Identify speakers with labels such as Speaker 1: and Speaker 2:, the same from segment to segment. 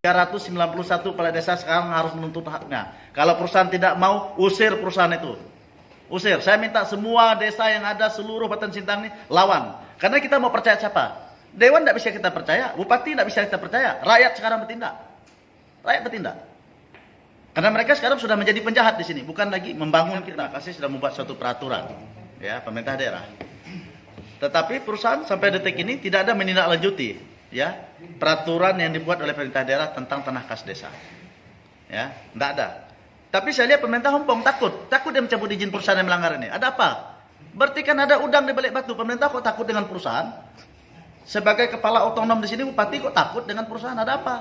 Speaker 1: 391 kepala desa sekarang harus menuntut haknya. Kalau perusahaan tidak mau, usir perusahaan itu. Usir. Saya minta semua desa yang ada seluruh Batan Sintang ini lawan. Karena kita mau percaya siapa? Dewan tidak bisa kita percaya, bupati tidak bisa kita percaya, rakyat sekarang bertindak. Rakyat bertindak. Karena mereka sekarang sudah menjadi penjahat di sini, bukan lagi membangun kita. Kasih sudah membuat suatu peraturan, ya pemerintah daerah. Tetapi perusahaan sampai detik ini tidak ada menindaklanjuti ya peraturan yang dibuat oleh pemerintah daerah tentang tanah kas desa. Ya, tidak ada. Tapi saya lihat pemerintah Hongkong takut, takut dia mencabut izin perusahaan yang melanggar ini. Ada apa? Berarti kan ada udang di balik batu. Pemerintah kok takut dengan perusahaan? Sebagai kepala otonom di sini bupati kok takut dengan perusahaan? Ada apa?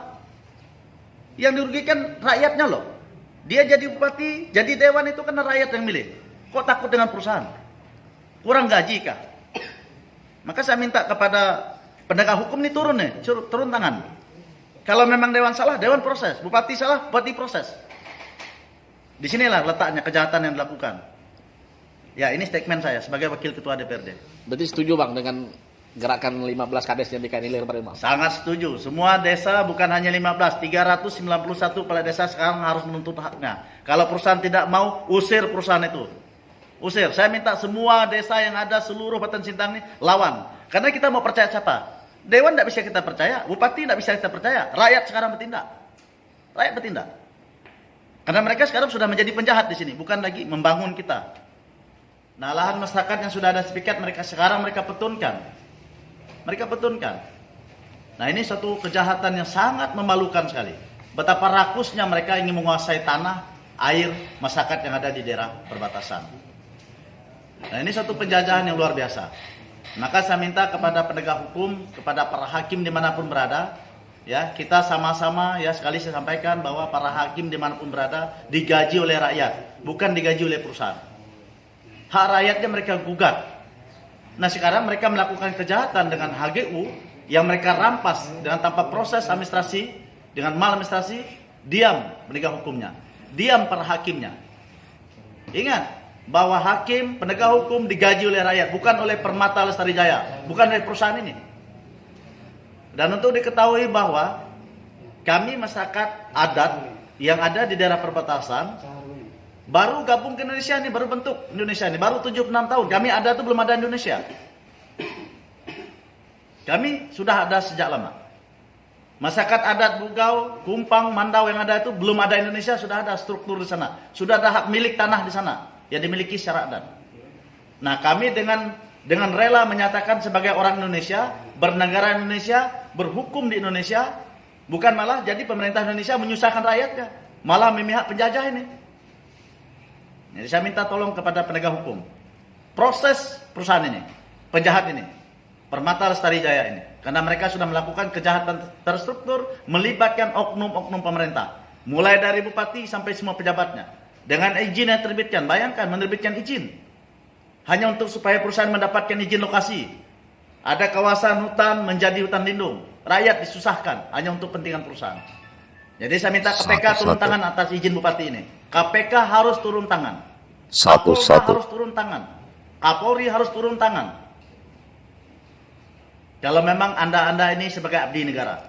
Speaker 1: Yang dirugikan rakyatnya loh. Dia jadi bupati, jadi dewan itu karena rakyat yang milih. Kok takut dengan perusahaan? Kurang gaji kah? Maka saya minta kepada Penegak hukum ini turun nih, turun tangan. Kalau memang dewan salah, dewan proses. Bupati salah, bupati proses. Di sinilah letaknya kejahatan yang dilakukan. Ya, ini statement saya sebagai wakil ketua DPRD.
Speaker 2: Berarti setuju Bang dengan gerakan 15 kades yang dikailir kemarin Bang?
Speaker 1: Sangat setuju. Semua desa bukan hanya 15, 391 kepala desa sekarang harus menuntut haknya. Kalau perusahaan tidak mau, usir perusahaan itu. Usir. Saya minta semua desa yang ada seluruh Batan Sintang ini lawan. Karena kita mau percaya siapa? Dewan tidak bisa kita percaya, bupati tidak bisa kita percaya, rakyat sekarang bertindak. Rakyat bertindak. Karena mereka sekarang sudah menjadi penjahat di sini, bukan lagi membangun kita. Nah, lahan masyarakat yang sudah ada sepikat mereka sekarang mereka petunkan. Mereka petunkan. Nah, ini satu kejahatan yang sangat memalukan sekali. Betapa rakusnya mereka ingin menguasai tanah, air, masyarakat yang ada di daerah perbatasan. Nah, ini satu penjajahan yang luar biasa. Maka saya minta kepada penegak hukum, kepada para hakim di mana pun berada, ya kita sama-sama ya sekali saya sampaikan bahwa para hakim di mana pun berada digaji oleh rakyat, bukan digaji oleh perusahaan. Hak rakyatnya mereka gugat. Nah sekarang mereka melakukan kejahatan dengan HGU yang mereka rampas dengan tanpa proses administrasi, dengan mal administrasi, diam penegak hukumnya, diam para hakimnya. Ingat, bahwa hakim penegak hukum digaji oleh rakyat, bukan oleh Permata Lestari Jaya, bukan oleh perusahaan ini. Dan untuk diketahui bahwa kami masyarakat adat yang ada di daerah perbatasan baru gabung ke Indonesia ini, baru bentuk Indonesia ini, baru 76 tahun. Kami ada itu belum ada Indonesia. Kami sudah ada sejak lama. Masyarakat adat Bugau, Kumpang, Mandau yang ada itu belum ada Indonesia, sudah ada struktur di sana. Sudah ada hak milik tanah di sana yang dimiliki secara adat. Nah, kami dengan dengan rela menyatakan sebagai orang Indonesia, bernegara Indonesia, berhukum di Indonesia, bukan malah jadi pemerintah Indonesia menyusahkan rakyatnya, malah memihak penjajah ini. Jadi saya minta tolong kepada penegak hukum. Proses perusahaan ini, penjahat ini, Permata Lestari Jaya ini. Karena mereka sudah melakukan kejahatan terstruktur melibatkan oknum-oknum pemerintah. Mulai dari bupati sampai semua pejabatnya. Dengan izin yang terbitkan, bayangkan menerbitkan izin. Hanya untuk supaya perusahaan mendapatkan izin lokasi. Ada kawasan hutan menjadi hutan lindung. Rakyat disusahkan hanya untuk kepentingan perusahaan. Jadi saya minta KPK satu, turun satu. tangan atas izin bupati ini. KPK harus turun tangan.
Speaker 3: Satu
Speaker 1: Kapolri
Speaker 3: satu.
Speaker 1: harus turun tangan. Kapolri harus turun tangan. Kalau memang anda-anda ini sebagai abdi negara.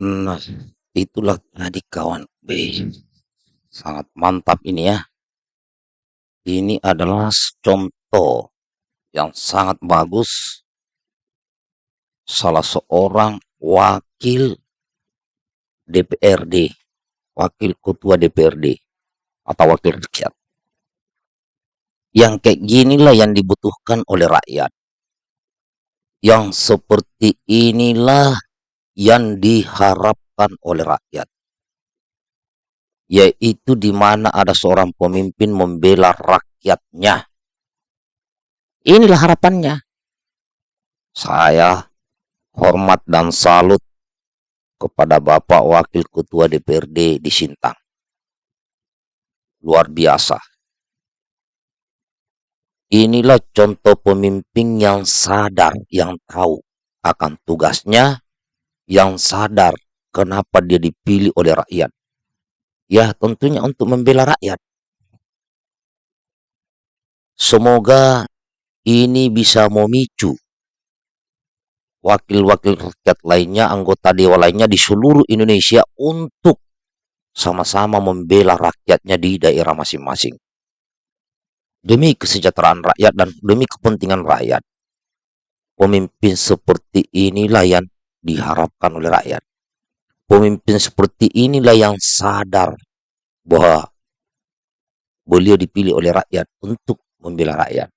Speaker 3: Nah, Itulah tadi kawan B. Sangat mantap ini ya. Ini adalah contoh yang sangat bagus. Salah seorang wakil DPRD, wakil ketua DPRD atau wakil rakyat. Yang kayak ginilah yang dibutuhkan oleh rakyat. Yang seperti inilah yang diharap diharapkan oleh rakyat. Yaitu di mana ada seorang pemimpin membela rakyatnya. Inilah harapannya. Saya hormat dan salut kepada Bapak Wakil Ketua DPRD di Sintang. Luar biasa. Inilah contoh pemimpin yang sadar, yang tahu akan tugasnya, yang sadar Kenapa dia dipilih oleh rakyat? Ya, tentunya untuk membela rakyat. Semoga ini bisa memicu wakil-wakil rakyat lainnya, anggota dewan lainnya di seluruh Indonesia untuk sama-sama membela rakyatnya di daerah masing-masing. Demi kesejahteraan rakyat dan demi kepentingan rakyat. Pemimpin seperti inilah yang diharapkan oleh rakyat. Pemimpin seperti inilah yang sadar bahwa beliau dipilih oleh rakyat untuk membela rakyat.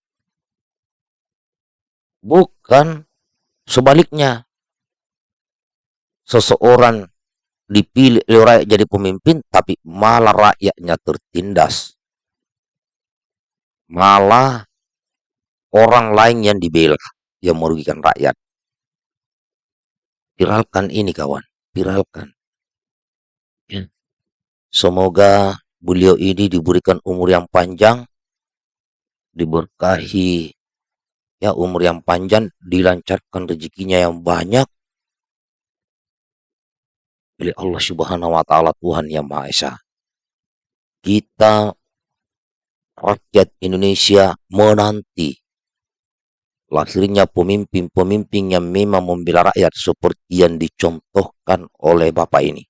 Speaker 3: Bukan sebaliknya. Seseorang dipilih oleh rakyat jadi pemimpin, tapi malah rakyatnya tertindas. Malah orang lain yang dibela, yang merugikan rakyat. Viralkan ini kawan, viralkan. Ya. Semoga beliau ini diberikan umur yang panjang, diberkahi ya umur yang panjang, dilancarkan rezekinya yang banyak oleh Allah Subhanahu wa taala Tuhan yang Maha Esa. Kita rakyat Indonesia menanti lahirnya pemimpin-pemimpin yang memang membela rakyat seperti yang dicontohkan oleh Bapak ini.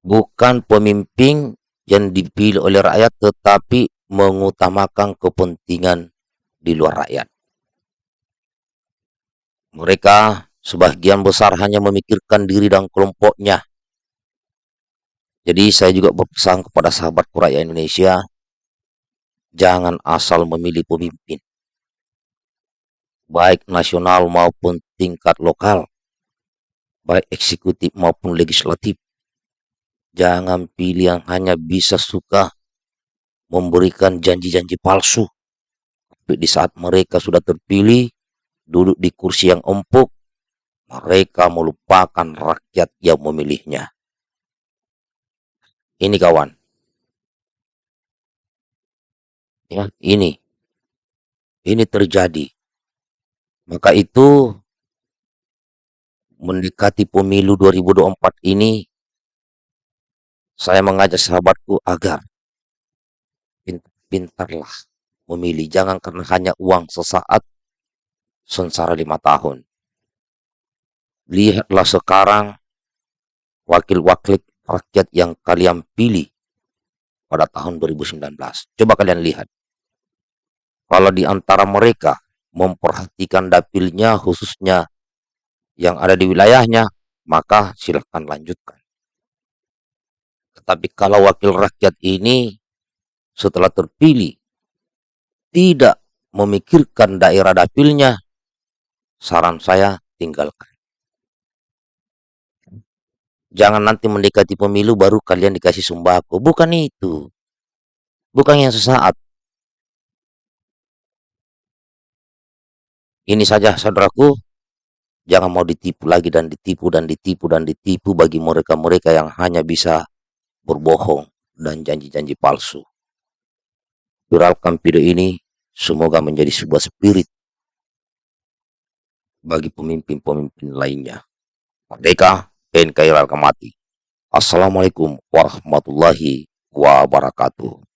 Speaker 3: Bukan pemimpin yang dipilih oleh rakyat tetapi mengutamakan kepentingan di luar rakyat. Mereka sebagian besar hanya memikirkan diri dan kelompoknya. Jadi saya juga berpesan kepada sahabat rakyat Indonesia, jangan asal memilih pemimpin. Baik nasional maupun tingkat lokal, baik eksekutif maupun legislatif. Jangan pilih yang hanya bisa suka memberikan janji-janji palsu. Tapi di saat mereka sudah terpilih, duduk di kursi yang empuk, mereka melupakan rakyat yang memilihnya. Ini kawan. Ya, ini. Ini terjadi. Maka itu mendekati pemilu 2024 ini saya mengajak sahabatku agar pintar-pintarlah memilih. Jangan karena hanya uang sesaat, sengsara lima tahun. Lihatlah sekarang wakil-wakil rakyat yang kalian pilih pada tahun 2019. Coba kalian lihat. Kalau di antara mereka memperhatikan dapilnya khususnya yang ada di wilayahnya, maka silahkan lanjutkan. Tetapi kalau wakil rakyat ini setelah terpilih tidak memikirkan daerah dapilnya, saran saya tinggalkan. Jangan nanti mendekati pemilu baru kalian dikasih sembako. Bukan itu. Bukan yang sesaat. Ini saja saudaraku. Jangan mau ditipu lagi dan ditipu dan ditipu dan ditipu bagi mereka-mereka yang hanya bisa berbohong dan janji-janji palsu. Viralkan video ini Semoga menjadi sebuah spirit bagi pemimpin-pemimpin lainnya. Merdeka, NKRI mati. Assalamualaikum warahmatullahi wabarakatuh.